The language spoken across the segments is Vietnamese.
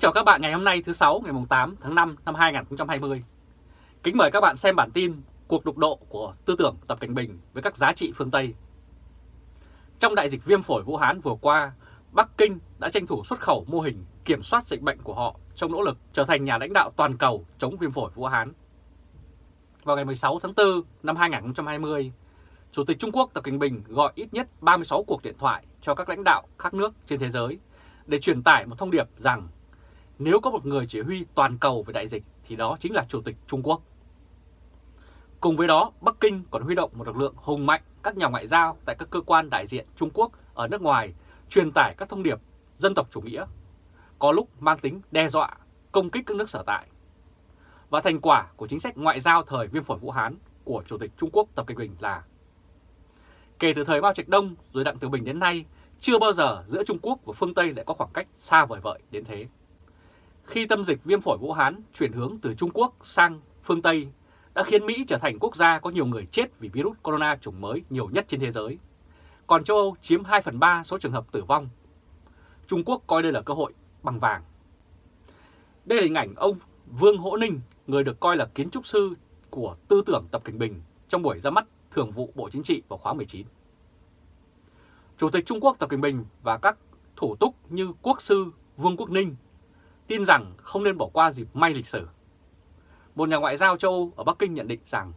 Kính chào các bạn ngày hôm nay thứ 6 ngày 8 tháng 5 năm 2020. Kính mời các bạn xem bản tin cuộc đục độ của tư tưởng Tập Cảnh Bình với các giá trị phương Tây. Trong đại dịch viêm phổi Vũ Hán vừa qua, Bắc Kinh đã tranh thủ xuất khẩu mô hình kiểm soát dịch bệnh của họ trong nỗ lực trở thành nhà lãnh đạo toàn cầu chống viêm phổi Vũ Hán. Vào ngày 16 tháng 4 năm 2020, Chủ tịch Trung Quốc Tập Cảnh Bình gọi ít nhất 36 cuộc điện thoại cho các lãnh đạo các nước trên thế giới để truyền tải một thông điệp rằng nếu có một người chỉ huy toàn cầu về đại dịch thì đó chính là Chủ tịch Trung Quốc. Cùng với đó, Bắc Kinh còn huy động một lực lượng hùng mạnh các nhà ngoại giao tại các cơ quan đại diện Trung Quốc ở nước ngoài truyền tải các thông điệp dân tộc chủ nghĩa, có lúc mang tính đe dọa, công kích các nước sở tại. Và thành quả của chính sách ngoại giao thời viêm phổi Vũ Hán của Chủ tịch Trung Quốc Tập Cận Bình là Kể từ thời Mao Trạch Đông rồi Đặng Tiểu Bình đến nay, chưa bao giờ giữa Trung Quốc và phương Tây lại có khoảng cách xa vời vợi đến thế. Khi tâm dịch viêm phổi Vũ Hán chuyển hướng từ Trung Quốc sang phương Tây đã khiến Mỹ trở thành quốc gia có nhiều người chết vì virus corona chủng mới nhiều nhất trên thế giới. Còn châu Âu chiếm 2 phần 3 số trường hợp tử vong. Trung Quốc coi đây là cơ hội bằng vàng. Đây là hình ảnh ông Vương Hỗ Ninh, người được coi là kiến trúc sư của tư tưởng Tập Cảnh Bình trong buổi ra mắt Thường vụ Bộ Chính trị vào khóa 19. Chủ tịch Trung Quốc Tập Cận Bình và các thủ túc như quốc sư Vương Quốc Ninh tin rằng không nên bỏ qua dịp may lịch sử. Một nhà ngoại giao châu Âu ở Bắc Kinh nhận định rằng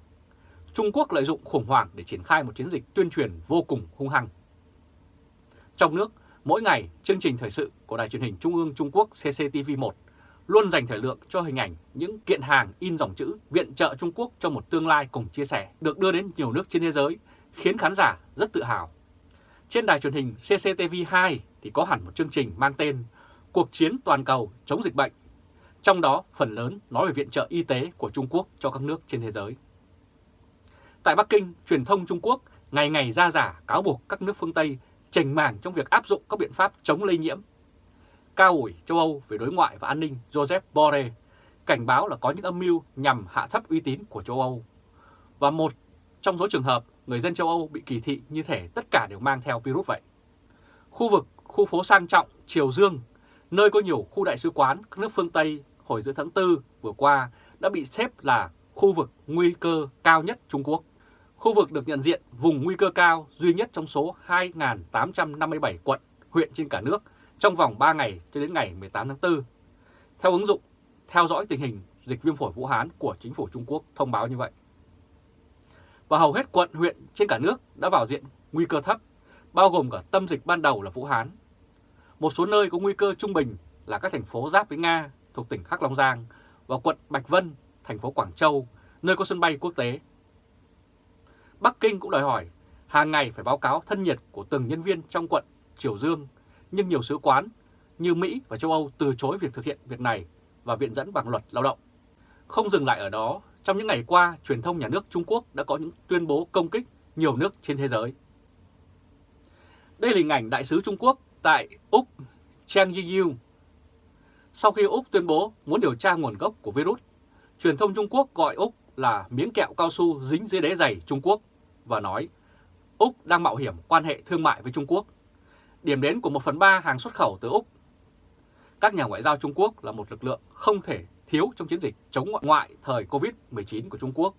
Trung Quốc lợi dụng khủng hoảng để triển khai một chiến dịch tuyên truyền vô cùng hung hăng. Trong nước, mỗi ngày chương trình thời sự của Đài truyền hình Trung ương Trung Quốc CCTV1 luôn dành thời lượng cho hình ảnh những kiện hàng in dòng chữ viện trợ Trung Quốc cho một tương lai cùng chia sẻ được đưa đến nhiều nước trên thế giới, khiến khán giả rất tự hào. Trên đài truyền hình CCTV2 thì có hẳn một chương trình mang tên Cuộc chiến toàn cầu chống dịch bệnh, trong đó phần lớn nói về viện trợ y tế của Trung Quốc cho các nước trên thế giới. Tại Bắc Kinh, truyền thông Trung Quốc ngày ngày ra giả cáo buộc các nước phương Tây chành màng trong việc áp dụng các biện pháp chống lây nhiễm cao ủi châu Âu về đối ngoại và an ninh Joseph Borrell cảnh báo là có những âm mưu nhằm hạ thấp uy tín của châu Âu. Và một trong số trường hợp người dân châu Âu bị kỳ thị như thể tất cả đều mang theo virus vậy. Khu vực khu phố sang trọng Triều Dương, nơi có nhiều khu đại sứ quán các nước phương Tây hồi giữa tháng 4 vừa qua đã bị xếp là khu vực nguy cơ cao nhất Trung Quốc. Khu vực được nhận diện vùng nguy cơ cao duy nhất trong số 2.857 quận, huyện trên cả nước trong vòng 3 ngày cho đến ngày 18 tháng 4. Theo ứng dụng theo dõi tình hình dịch viêm phổi Vũ Hán của chính phủ Trung Quốc thông báo như vậy. Và hầu hết quận huyện trên cả nước đã vào diện nguy cơ thấp, bao gồm cả tâm dịch ban đầu là Vũ Hán. Một số nơi có nguy cơ trung bình là các thành phố giáp với Nga thuộc tỉnh Hắc Long Giang và quận Bạch Vân, thành phố Quảng Châu, nơi có sân bay quốc tế. Bắc Kinh cũng đòi hỏi hàng ngày phải báo cáo thân nhiệt của từng nhân viên trong quận Triều Dương nhưng nhiều sứ quán như Mỹ và châu Âu từ chối việc thực hiện việc này và viện dẫn bằng luật lao động. Không dừng lại ở đó, trong những ngày qua, truyền thông nhà nước Trung Quốc đã có những tuyên bố công kích nhiều nước trên thế giới. Đây là hình ảnh đại sứ Trung Quốc tại Úc, Chang Yiyu. Sau khi Úc tuyên bố muốn điều tra nguồn gốc của virus, truyền thông Trung Quốc gọi Úc là miếng kẹo cao su dính dưới đế giày Trung Quốc và nói Úc đang mạo hiểm quan hệ thương mại với Trung Quốc điểm đến của 1 phần 3 hàng xuất khẩu từ Úc. Các nhà ngoại giao Trung Quốc là một lực lượng không thể thiếu trong chiến dịch chống ngoại thời Covid-19 của Trung Quốc.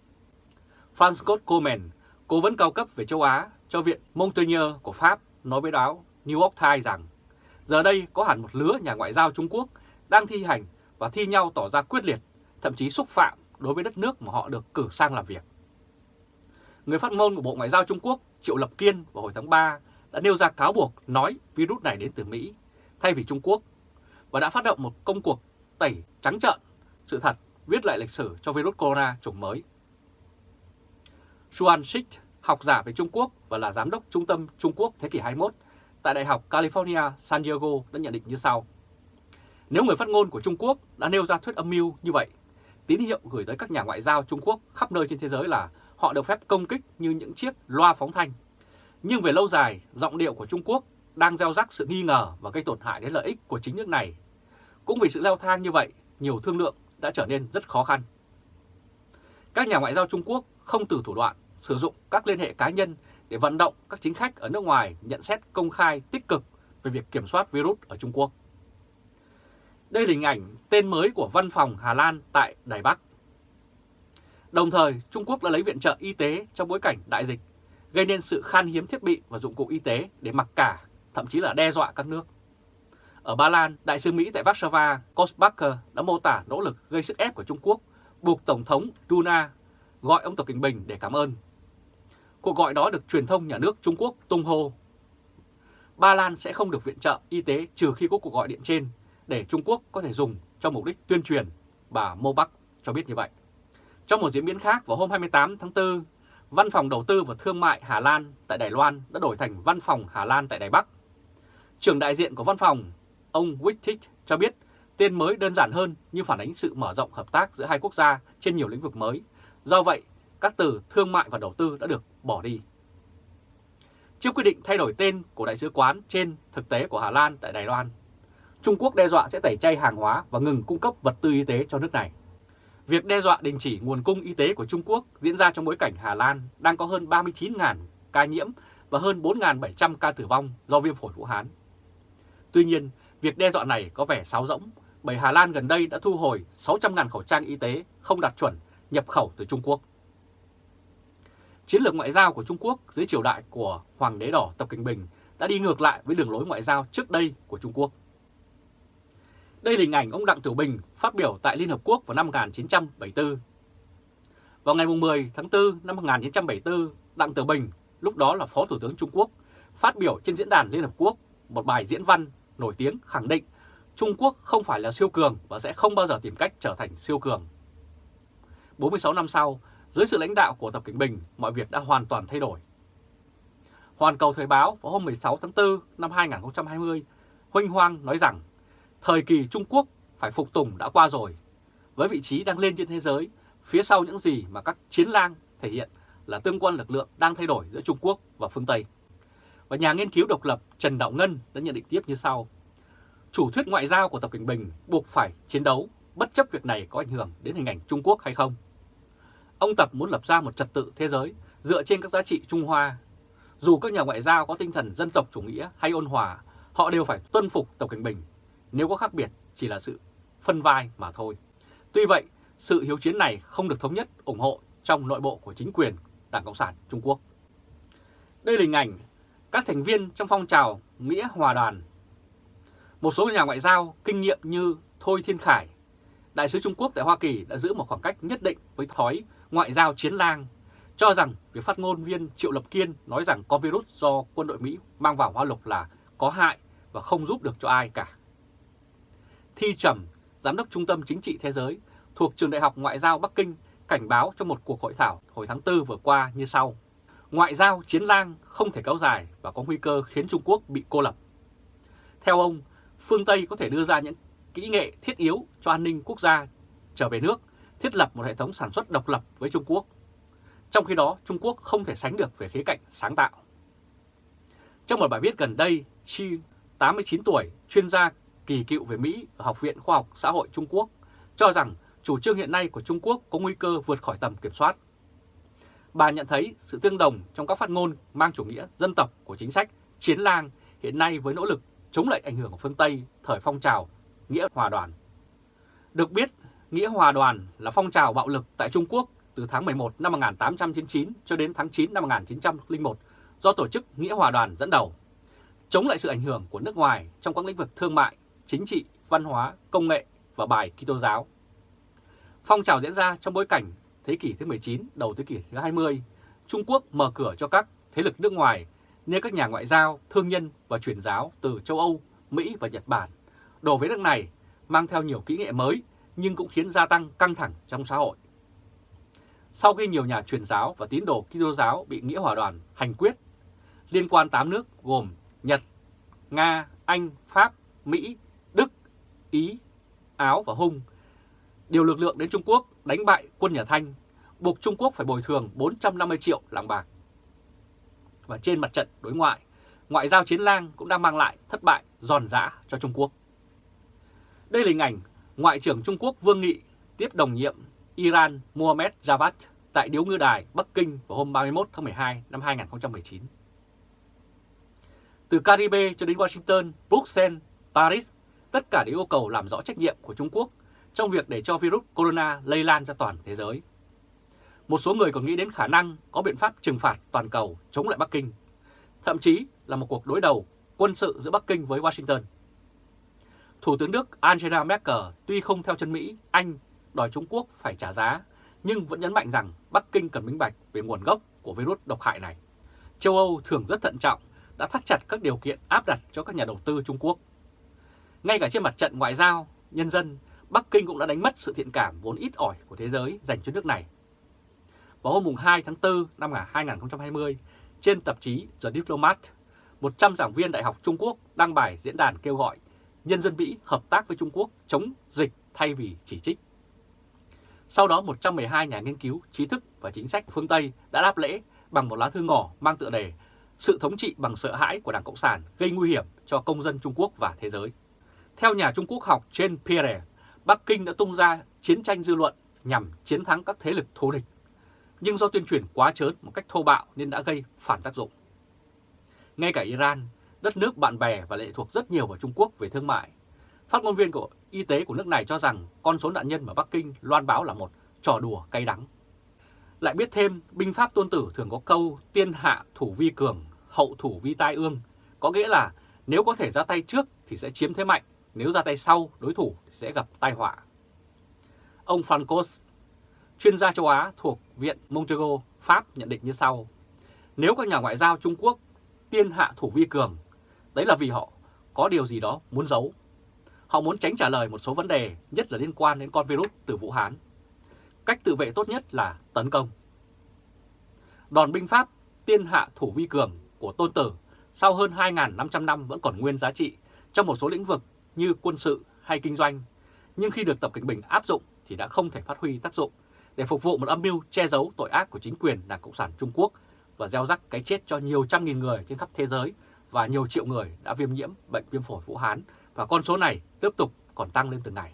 Franz Scott Coleman, cố vấn cao cấp về châu Á cho Viện Montaigne của Pháp, nói với báo New York Times rằng giờ đây có hẳn một lứa nhà ngoại giao Trung Quốc đang thi hành và thi nhau tỏ ra quyết liệt, thậm chí xúc phạm đối với đất nước mà họ được cử sang làm việc. Người phát ngôn của Bộ Ngoại giao Trung Quốc Triệu Lập Kiên vào hồi tháng 3 đã nêu ra cáo buộc nói virus này đến từ Mỹ thay vì Trung Quốc và đã phát động một công cuộc tẩy trắng trợn sự thật viết lại lịch sử cho virus corona chủng mới. Xuan Shik, học giả về Trung Quốc và là giám đốc Trung tâm Trung Quốc thế kỷ 21 tại Đại học California San Diego đã nhận định như sau. Nếu người phát ngôn của Trung Quốc đã nêu ra thuyết âm mưu như vậy, tín hiệu gửi tới các nhà ngoại giao Trung Quốc khắp nơi trên thế giới là họ được phép công kích như những chiếc loa phóng thanh nhưng về lâu dài, giọng điệu của Trung Quốc đang gieo rắc sự nghi ngờ và gây tổn hại đến lợi ích của chính nước này. Cũng vì sự leo thang như vậy, nhiều thương lượng đã trở nên rất khó khăn. Các nhà ngoại giao Trung Quốc không từ thủ đoạn sử dụng các liên hệ cá nhân để vận động các chính khách ở nước ngoài nhận xét công khai tích cực về việc kiểm soát virus ở Trung Quốc. Đây là hình ảnh tên mới của văn phòng Hà Lan tại Đài Bắc. Đồng thời, Trung Quốc đã lấy viện trợ y tế trong bối cảnh đại dịch, gây nên sự khan hiếm thiết bị và dụng cụ y tế để mặc cả, thậm chí là đe dọa các nước. Ở Ba Lan, Đại sứ Mỹ tại Warsaw, Kosbacher đã mô tả nỗ lực gây sức ép của Trung Quốc, buộc Tổng thống Duna gọi ông Tập kinh Bình để cảm ơn. Cuộc gọi đó được truyền thông nhà nước Trung Quốc tung hô. Ba Lan sẽ không được viện trợ y tế trừ khi có cuộc gọi điện trên để Trung Quốc có thể dùng cho mục đích tuyên truyền, bà Mô Bắc cho biết như vậy. Trong một diễn biến khác, vào hôm 28 tháng 4, Văn phòng Đầu tư và Thương mại Hà Lan tại Đài Loan đã đổi thành Văn phòng Hà Lan tại Đài Bắc. Trưởng đại diện của văn phòng, ông Wittich cho biết tên mới đơn giản hơn nhưng phản ánh sự mở rộng hợp tác giữa hai quốc gia trên nhiều lĩnh vực mới. Do vậy, các từ thương mại và đầu tư đã được bỏ đi. Trước quyết định thay đổi tên của đại sứ quán trên thực tế của Hà Lan tại Đài Loan, Trung Quốc đe dọa sẽ tẩy chay hàng hóa và ngừng cung cấp vật tư y tế cho nước này. Việc đe dọa đình chỉ nguồn cung y tế của Trung Quốc diễn ra trong bối cảnh Hà Lan đang có hơn 39.000 ca nhiễm và hơn 4.700 ca tử vong do viêm phổi Vũ Hán. Tuy nhiên, việc đe dọa này có vẻ sáo rỗng bởi Hà Lan gần đây đã thu hồi 600.000 khẩu trang y tế không đạt chuẩn nhập khẩu từ Trung Quốc. Chiến lược ngoại giao của Trung Quốc dưới triều đại của Hoàng đế đỏ Tập Kinh Bình đã đi ngược lại với đường lối ngoại giao trước đây của Trung Quốc. Đây là hình ảnh ông Đặng Tiểu Bình phát biểu tại Liên Hợp Quốc vào năm 1974. Vào ngày 10 tháng 4 năm 1974, Đặng Tiểu Bình, lúc đó là Phó Thủ tướng Trung Quốc, phát biểu trên diễn đàn Liên Hợp Quốc một bài diễn văn nổi tiếng khẳng định Trung Quốc không phải là siêu cường và sẽ không bao giờ tìm cách trở thành siêu cường. 46 năm sau, dưới sự lãnh đạo của Tập Cận Bình, mọi việc đã hoàn toàn thay đổi. Hoàn Cầu Thời báo vào hôm 16 tháng 4 năm 2020, Huynh Hoang nói rằng thời kỳ Trung Quốc phải phục tùng đã qua rồi. Với vị trí đang lên trên thế giới, phía sau những gì mà các chiến lang thể hiện là tương quan lực lượng đang thay đổi giữa Trung Quốc và phương Tây. Và nhà nghiên cứu độc lập Trần Đạo Ngân đã nhận định tiếp như sau. Chủ thuyết ngoại giao của Tập Cận Bình buộc phải chiến đấu, bất chấp việc này có ảnh hưởng đến hình ảnh Trung Quốc hay không. Ông Tập muốn lập ra một trật tự thế giới dựa trên các giá trị Trung Hoa. Dù các nhà ngoại giao có tinh thần dân tộc chủ nghĩa hay ôn hòa, họ đều phải tuân phục Tập Cảnh Bình. Nếu có khác biệt chỉ là sự phân vai mà thôi. Tuy vậy, sự hiếu chiến này không được thống nhất ủng hộ trong nội bộ của chính quyền Đảng Cộng sản Trung Quốc. Đây là hình ảnh các thành viên trong phong trào Nghĩa Hòa Đoàn. Một số nhà ngoại giao kinh nghiệm như Thôi Thiên Khải, Đại sứ Trung Quốc tại Hoa Kỳ đã giữ một khoảng cách nhất định với thói ngoại giao chiến lang, cho rằng việc phát ngôn viên Triệu Lập Kiên nói rằng có virus do quân đội Mỹ mang vào Hoa Lục là có hại và không giúp được cho ai cả. Thi Trầm, Giám đốc Trung tâm Chính trị Thế giới thuộc Trường Đại học Ngoại giao Bắc Kinh cảnh báo trong một cuộc hội thảo hồi tháng 4 vừa qua như sau. Ngoại giao chiến lang không thể kéo dài và có nguy cơ khiến Trung Quốc bị cô lập. Theo ông, phương Tây có thể đưa ra những kỹ nghệ thiết yếu cho an ninh quốc gia trở về nước, thiết lập một hệ thống sản xuất độc lập với Trung Quốc. Trong khi đó, Trung Quốc không thể sánh được về khía cạnh sáng tạo. Trong một bài viết gần đây, Chi, 89 tuổi, chuyên gia kỳ cựu về Mỹ ở Học viện Khoa học Xã hội Trung Quốc, cho rằng chủ trương hiện nay của Trung Quốc có nguy cơ vượt khỏi tầm kiểm soát. Bà nhận thấy sự tương đồng trong các phát ngôn mang chủ nghĩa dân tộc của chính sách chiến lang hiện nay với nỗ lực chống lại ảnh hưởng của phương Tây thời phong trào Nghĩa Hòa Đoàn. Được biết, Nghĩa Hòa Đoàn là phong trào bạo lực tại Trung Quốc từ tháng 11 năm 1899 cho đến tháng 9 năm 1901 do tổ chức Nghĩa Hòa Đoàn dẫn đầu, chống lại sự ảnh hưởng của nước ngoài trong các lĩnh vực thương mại, chính trị, văn hóa, công nghệ và bài Kitô giáo. Phong trào diễn ra trong bối cảnh thế kỷ thứ 19, đầu thế kỷ thứ 20, Trung Quốc mở cửa cho các thế lực nước ngoài như các nhà ngoại giao, thương nhân và truyền giáo từ châu Âu, Mỹ và Nhật Bản đổ về nước này mang theo nhiều kỹ nghệ mới nhưng cũng khiến gia tăng căng thẳng trong xã hội. Sau khi nhiều nhà truyền giáo và tín đồ Kitô giáo bị nghĩa hòa đoàn hành quyết, liên quan 8 nước gồm Nhật, Nga, Anh, Pháp, Mỹ, Đức, Ý, Áo và Hung điều lực lượng đến Trung Quốc đánh bại quân nhà Thanh, buộc Trung Quốc phải bồi thường 450 triệu lạng bạc. Và trên mặt trận đối ngoại, ngoại giao chiến lang cũng đang mang lại thất bại giòn giã cho Trung Quốc. Đây là hình ảnh Ngoại trưởng Trung Quốc Vương Nghị tiếp đồng nhiệm Iran Mohammed Javad tại Điếu Ngư Đài, Bắc Kinh vào hôm 31 tháng 12 năm 2019. Từ Caribe cho đến Washington, Bruxelles, Paris, tất cả đều yêu cầu làm rõ trách nhiệm của Trung Quốc trong việc để cho virus corona lây lan ra toàn thế giới. Một số người còn nghĩ đến khả năng có biện pháp trừng phạt toàn cầu chống lại Bắc Kinh, thậm chí là một cuộc đối đầu quân sự giữa Bắc Kinh với Washington. Thủ tướng Đức Angela Merkel tuy không theo chân Mỹ, Anh đòi Trung Quốc phải trả giá, nhưng vẫn nhấn mạnh rằng Bắc Kinh cần minh bạch về nguồn gốc của virus độc hại này. Châu Âu thường rất thận trọng, đã thắt chặt các điều kiện áp đặt cho các nhà đầu tư Trung Quốc. Ngay cả trên mặt trận ngoại giao, nhân dân, Bắc Kinh cũng đã đánh mất sự thiện cảm vốn ít ỏi của thế giới dành cho nước này. Vào hôm 2 tháng 4 năm 2020, trên tạp chí The Diplomat, 100 giảng viên Đại học Trung Quốc đăng bài diễn đàn kêu gọi nhân dân Mỹ hợp tác với Trung Quốc chống dịch thay vì chỉ trích. Sau đó 112 nhà nghiên cứu, trí thức và chính sách phương Tây đã đáp lễ bằng một lá thư ngỏ mang tựa đề Sự thống trị bằng sợ hãi của Đảng Cộng sản gây nguy hiểm cho công dân Trung Quốc và thế giới. Theo nhà Trung Quốc học trên Pierre, Bắc Kinh đã tung ra chiến tranh dư luận nhằm chiến thắng các thế lực thù địch, nhưng do tuyên truyền quá trớn một cách thô bạo nên đã gây phản tác dụng. Ngay cả Iran, đất nước bạn bè và lệ thuộc rất nhiều vào Trung Quốc về thương mại, phát ngôn viên của y tế của nước này cho rằng con số nạn nhân mà Bắc Kinh loan báo là một trò đùa cay đắng. Lại biết thêm, binh pháp tôn tử thường có câu tiên hạ thủ vi cường, hậu thủ vi tai ương, có nghĩa là nếu có thể ra tay trước thì sẽ chiếm thế mạnh, nếu ra tay sau đối thủ thì sẽ gặp tai họa. Ông Francos, chuyên gia châu Á thuộc Viện Montego, Pháp nhận định như sau. Nếu các nhà ngoại giao Trung Quốc tiên hạ thủ vi cường, đấy là vì họ có điều gì đó muốn giấu. Họ muốn tránh trả lời một số vấn đề, nhất là liên quan đến con virus từ Vũ Hán. Cách tự vệ tốt nhất là tấn công. Đòn binh pháp tiên hạ thủ vi cường của Tôn Tử sau hơn 2.500 năm vẫn còn nguyên giá trị trong một số lĩnh vực như quân sự hay kinh doanh, nhưng khi được Tập Cảnh Bình áp dụng thì đã không thể phát huy tác dụng để phục vụ một âm mưu che giấu tội ác của chính quyền Đảng Cộng sản Trung Quốc và gieo rắc cái chết cho nhiều trăm nghìn người trên khắp thế giới và nhiều triệu người đã viêm nhiễm bệnh viêm phổi Vũ Hán và con số này tiếp tục còn tăng lên từng ngày.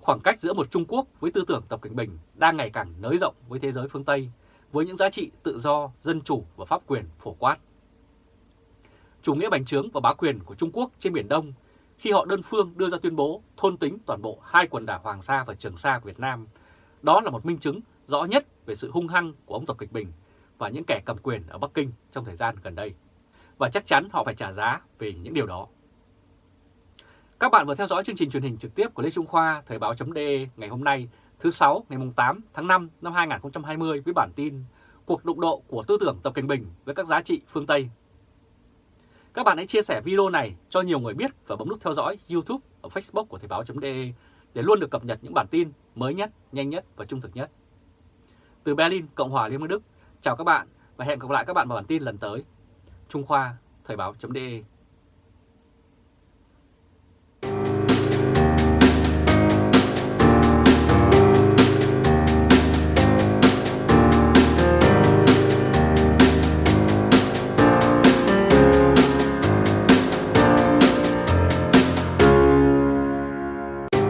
Khoảng cách giữa một Trung Quốc với tư tưởng Tập Cảnh Bình đang ngày càng nới rộng với thế giới phương Tây với những giá trị tự do, dân chủ và pháp quyền phổ quát. Chủ nghĩa bành trướng và bá quyền của Trung Quốc trên Biển Đông khi họ đơn phương đưa ra tuyên bố thôn tính toàn bộ hai quần đảo Hoàng Sa và Trường Sa của Việt Nam. Đó là một minh chứng rõ nhất về sự hung hăng của ông Tập kịch Bình và những kẻ cầm quyền ở Bắc Kinh trong thời gian gần đây. Và chắc chắn họ phải trả giá về những điều đó. Các bạn vừa theo dõi chương trình truyền hình trực tiếp của Lê Trung Khoa Thời báo.de ngày hôm nay thứ 6 ngày 8 tháng 5 năm 2020 với bản tin Cuộc đụng độ của tư tưởng Tập Cận Bình với các giá trị phương Tây. Các bạn hãy chia sẻ video này cho nhiều người biết và bấm nút theo dõi YouTube và Facebook của Thời báo.de để luôn được cập nhật những bản tin mới nhất, nhanh nhất và trung thực nhất. Từ Berlin, Cộng hòa Liên bang Đức, chào các bạn và hẹn gặp lại các bạn vào bản tin lần tới. Trung Khoa, Thời báo.de